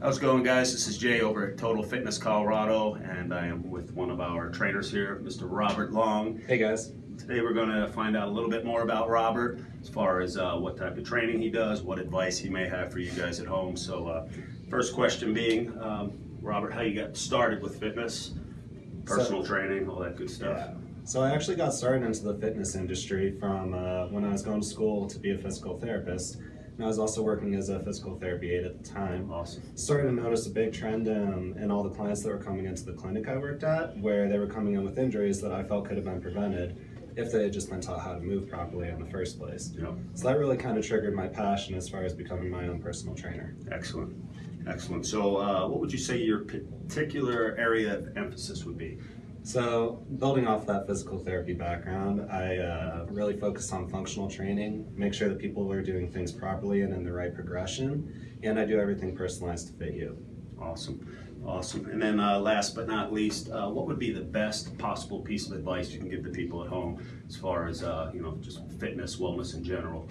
How's it going, guys? This is Jay over at Total Fitness Colorado, and I am with one of our trainers here, Mr. Robert Long. Hey guys. Today we're going to find out a little bit more about Robert as far as uh, what type of training he does, what advice he may have for you guys at home. So, uh, first question being, um, Robert, how you got started with fitness, personal training, all that good stuff. Yeah. So I actually got started into the fitness industry from uh, when I was going to school to be a physical therapist. And I was also working as a physical therapy aide at the time. Awesome. Started to notice a big trend in, in all the clients that were coming into the clinic I worked at, where they were coming in with injuries that I felt could have been prevented if they had just been taught how to move properly in the first place. Yep. So that really kind of triggered my passion as far as becoming my own personal trainer. Excellent. Excellent. So, uh, what would you say your particular area of emphasis would be? So, building off that physical therapy background, I uh, really focus on functional training, make sure that people are doing things properly and in the right progression, and I do everything personalized to fit you. Awesome, awesome. And then uh, last but not least, uh, what would be the best possible piece of advice you can give to people at home as far as uh, you know just fitness, wellness in general?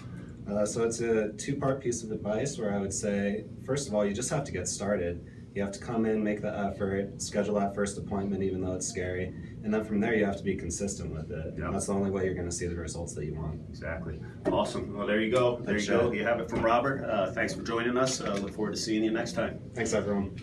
Uh, so it's a two-part piece of advice where I would say, first of all, you just have to get started. You have to come in, make the effort, schedule that first appointment, even though it's scary, and then from there you have to be consistent with it. Yep. That's the only way you're going to see the results that you want. Exactly. Awesome. Well, there you go. There Thanks, you go. You have it from Robert. Uh, thanks for joining us. Uh, look forward to seeing you next time. Thanks, everyone.